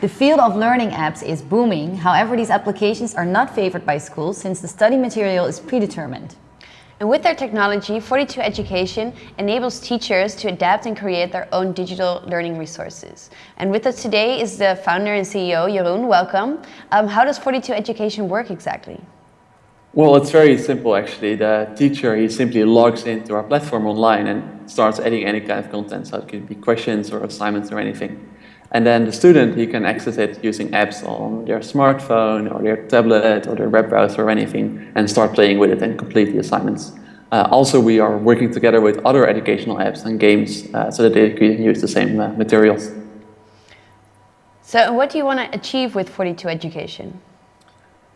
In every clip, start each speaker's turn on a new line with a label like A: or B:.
A: The field of learning apps is booming, however these applications are not favored by schools since the study material is predetermined.
B: And with their technology, 42 Education enables teachers to adapt and create their own digital learning resources. And with us today is the founder and CEO, Jeroen, welcome. Um, how does 42 Education work exactly?
C: Well, it's very simple actually. The teacher, he simply logs into our platform online and starts adding any kind of content. So it could be questions or assignments or anything. And then the student, he can access it using apps on their smartphone or their tablet or their web browser or anything and start playing with it and complete the assignments. Uh, also, we are working together with other educational apps and games uh, so that they can use the same uh, materials.
B: So what do you want to achieve with 42 Education?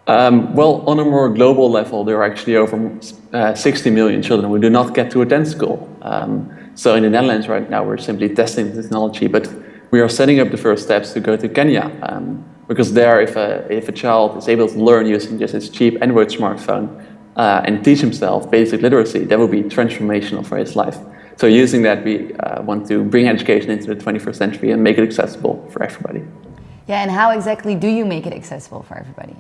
C: Um, well, on a more global level, there are actually over uh, 60 million children who do not get to attend school. Um, so in the Netherlands right now, we're simply testing the technology, but we are setting up the first steps to go to Kenya. Um, because there, if a, if a child is able to learn using just his cheap Android smartphone uh, and teach himself basic literacy, that will be transformational for his life. So using that, we uh, want to bring education into the 21st century and make it accessible for everybody.
A: Yeah, and how exactly do you make it accessible for everybody?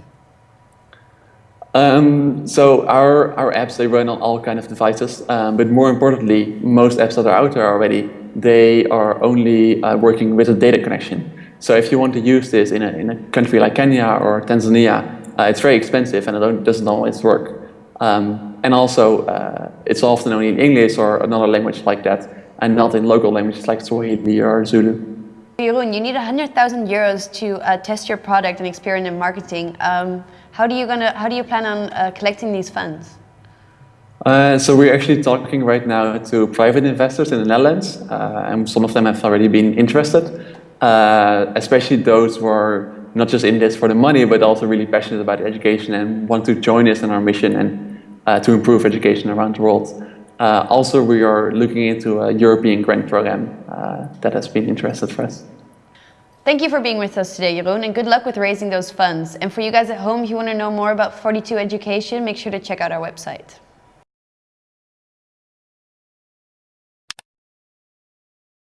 C: Um, so our, our apps, they run on all kind of devices, um, but more importantly, most apps that are out there already they are only uh, working with a data connection. So if you want to use this in a, in a country like Kenya or Tanzania, uh, it's very expensive and it doesn't always work. Um, and also, uh, it's often only in English or another language like that, and not in local languages like Swahili or Zulu.
B: Jeroen, you need 100,000 euros to uh, test your product and experiment in marketing. Um, how, do you gonna, how do you plan on uh, collecting these funds?
C: Uh, so we're actually talking right now to private investors in the Netherlands, uh, and some of them have already been interested, uh, especially those who are not just in this for the money, but also really passionate about education and want to join us in our mission and uh, to improve education around the world. Also, we are looking into a European grant program Uh, that has been interested for us.
B: Thank you for being with us today, Jeroen, and good luck with raising those funds. And for you guys at home, if you want to know more about 42 Education, make sure to check out our website.